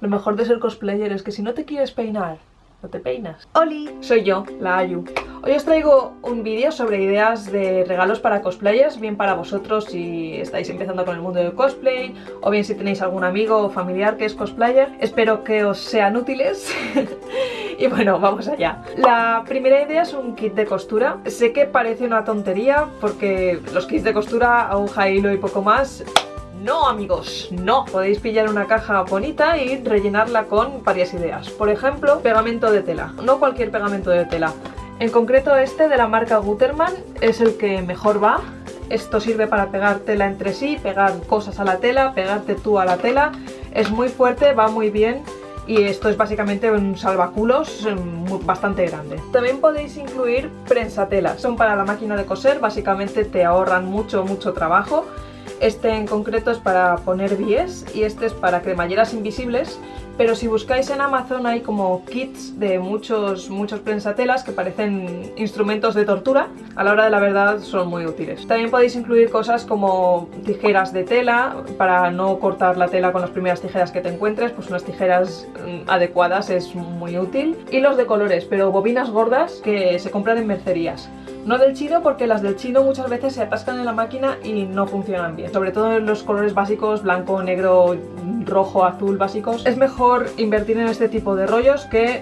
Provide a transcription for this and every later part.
Lo mejor de ser cosplayer es que si no te quieres peinar, no te peinas. ¡Holi! Soy yo, la Ayu. Hoy os traigo un vídeo sobre ideas de regalos para cosplayers, bien para vosotros si estáis empezando con el mundo del cosplay, o bien si tenéis algún amigo o familiar que es cosplayer. Espero que os sean útiles. y bueno, vamos allá. La primera idea es un kit de costura. Sé que parece una tontería porque los kits de costura, aguja, hilo y poco más no amigos, no. Podéis pillar una caja bonita y rellenarla con varias ideas. Por ejemplo, pegamento de tela. No cualquier pegamento de tela. En concreto este de la marca Gutermann es el que mejor va. Esto sirve para pegar tela entre sí, pegar cosas a la tela, pegarte tú a la tela. Es muy fuerte, va muy bien y esto es básicamente un salvaculos mm, bastante grande. También podéis incluir prensatelas. Son para la máquina de coser, básicamente te ahorran mucho, mucho trabajo. Este en concreto es para poner bies y este es para cremalleras invisibles pero si buscáis en Amazon hay como kits de muchos, muchos prensatelas que parecen instrumentos de tortura, a la hora de la verdad son muy útiles. También podéis incluir cosas como tijeras de tela, para no cortar la tela con las primeras tijeras que te encuentres, pues unas tijeras mm, adecuadas es muy útil. Hilos de colores, pero bobinas gordas que se compran en mercerías. No del chino porque las del chino muchas veces se atascan en la máquina y no funcionan bien. Sobre todo en los colores básicos, blanco, negro, rojo, azul básicos. Es mejor invertir en este tipo de rollos que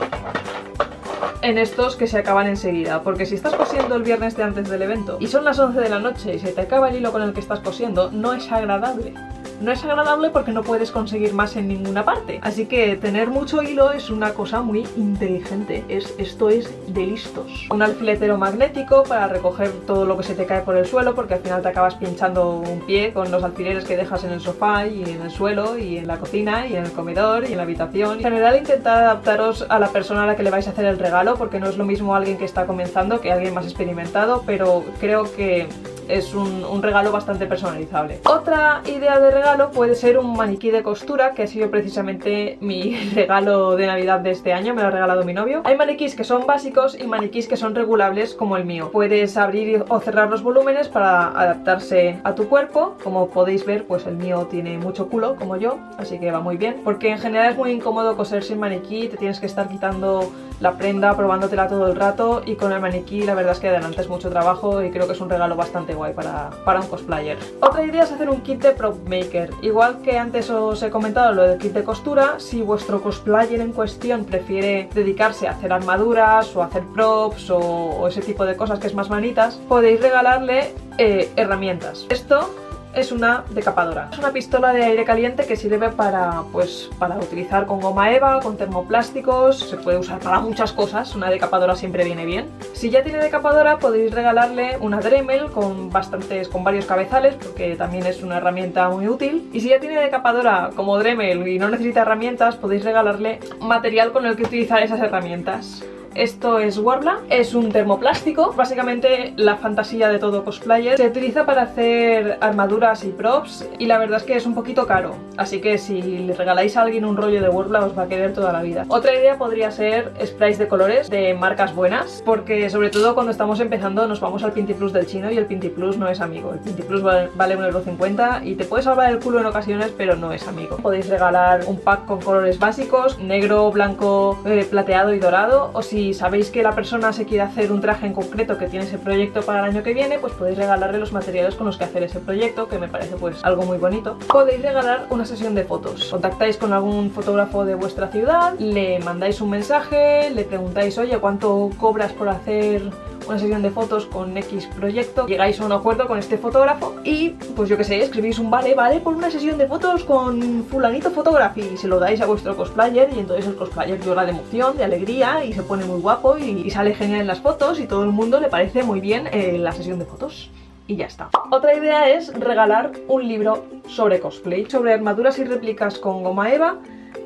en estos que se acaban enseguida, porque si estás cosiendo el viernes de antes del evento y son las 11 de la noche y se te acaba el hilo con el que estás cosiendo, no es agradable no es agradable porque no puedes conseguir más en ninguna parte. Así que tener mucho hilo es una cosa muy inteligente, es, esto es de listos. Un alfiletero magnético para recoger todo lo que se te cae por el suelo porque al final te acabas pinchando un pie con los alfileres que dejas en el sofá y en el suelo y en la cocina y en el comedor y en la habitación. En general intentad adaptaros a la persona a la que le vais a hacer el regalo porque no es lo mismo alguien que está comenzando que alguien más experimentado, pero creo que es un, regalo bastante personalizable. Otra idea de regalo puede ser un maniquí de costura, que ha sido precisamente mi regalo de navidad de este año, me lo ha regalado mi novio. Hay maniquís que son básicos y maniquís que son regulables como el mío. Puedes abrir o cerrar los volúmenes para adaptarse a tu cuerpo. Como podéis ver, pues el mío tiene mucho culo, como yo, así que va muy bien. Porque en general es muy incómodo coser sin maniquí, te tienes que estar quitando la prenda, probándotela todo el rato y con el maniquí la verdad es que adelantas mucho trabajo y creo que es un regalo bastante guay para, para un cosplayer. Otra idea es hacer un kit de prop maker. Igual que antes os he comentado lo del kit de costura, si vuestro cosplayer en cuestión prefiere dedicarse a hacer armaduras o hacer props o, ese tipo de cosas que es más manitas, podéis regalarle eh, herramientas. Esto es una decapadora. Es una pistola de aire caliente que sirve para, pues, para utilizar con goma eva, con termoplásticos, se puede usar para muchas cosas, una decapadora siempre viene bien. Si ya tiene decapadora podéis regalarle una Dremel con bastantes, con varios cabezales, porque también es una herramienta muy útil. Y si ya tiene decapadora como Dremel y no necesita herramientas, podéis regalarle material con el que utilizar esas herramientas. Esto es Warbla, es un termoplástico, básicamente la fantasía de todo cosplayer. Se utiliza para hacer armaduras y props y la verdad es que es un poquito caro, así que si le regaláis a alguien un rollo de Warbla os va a querer toda la vida. Otra idea podría ser sprays de colores de marcas buenas, porque sobre todo cuando estamos empezando nos vamos al Pinty Plus del chino y el Pinty Plus no es amigo. El Pinty Plus vale 1,50€ y te puede salvar el culo en ocasiones, pero no es amigo. Podéis regalar un pack con colores básicos, negro, blanco, eh, plateado y dorado, o si sabéis que la persona se quiere hacer un traje en concreto que tiene ese proyecto para el año que viene, pues podéis regalarle los materiales con los que hacer ese proyecto, que me parece pues algo muy bonito. Podéis regalar una sesión de fotos. Contactáis con algún fotógrafo de vuestra ciudad, le mandáis un mensaje, le preguntáis, oye, ¿cuánto cobras por hacer una sesión de fotos con X proyecto, llegáis a un acuerdo con este fotógrafo y, pues yo que sé, escribís un vale, vale, por una sesión de fotos con fulanito fotógrafo y se lo dais a vuestro cosplayer y entonces el cosplayer llora de emoción, de alegría y se pone muy guapo y, sale genial en las fotos y todo el mundo le parece muy bien eh, la sesión de fotos y ya está. Otra idea es regalar un libro sobre cosplay, sobre armaduras y réplicas con goma eva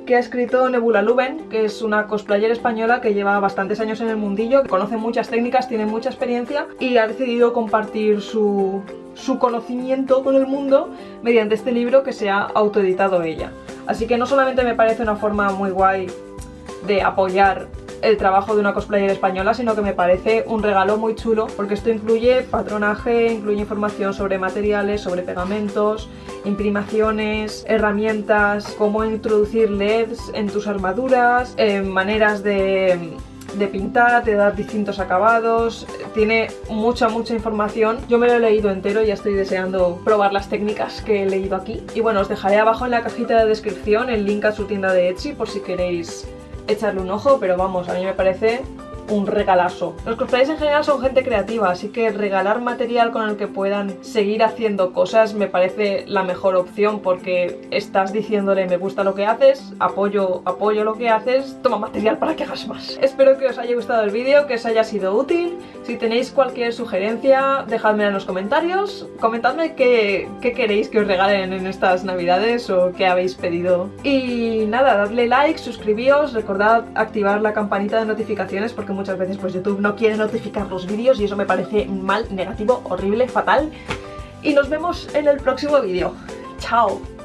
que ha escrito Nebula Luben, que es una cosplayer española que lleva bastantes años en el mundillo, que conoce muchas técnicas, tiene mucha experiencia y ha decidido compartir su, su conocimiento con el mundo mediante este libro que se ha autoeditado ella. Así que no solamente me parece una forma muy guay de apoyar el trabajo de una cosplayer española, sino que me parece un regalo muy chulo porque esto incluye patronaje, incluye información sobre materiales, sobre pegamentos, imprimaciones, herramientas, cómo introducir LEDs en tus armaduras, eh, maneras de de pintar, de dar distintos acabados, tiene mucha mucha información. Yo me lo he leído entero y ya estoy deseando probar las técnicas que he leído aquí. Y bueno, os dejaré abajo en la cajita de descripción el link a su tienda de Etsy por si queréis echarle un ojo, pero vamos, a mí me parece un regalazo. Los cosplayers en general son gente creativa, así que regalar material con el que puedan seguir haciendo cosas me parece la mejor opción porque estás diciéndole me gusta lo que haces, apoyo, apoyo lo que haces, toma material para que hagas más. Espero que os haya gustado el vídeo, que os haya sido útil. Si tenéis cualquier sugerencia, dejadmela en los comentarios. Comentadme qué, qué queréis que os regalen en estas navidades o qué habéis pedido. Y nada, dadle like, suscribíos, recordad activar la campanita de notificaciones porque muchas veces pues YouTube no quiere notificar los vídeos y eso me parece mal, negativo, horrible, fatal. Y nos vemos en el próximo vídeo. ¡Chao!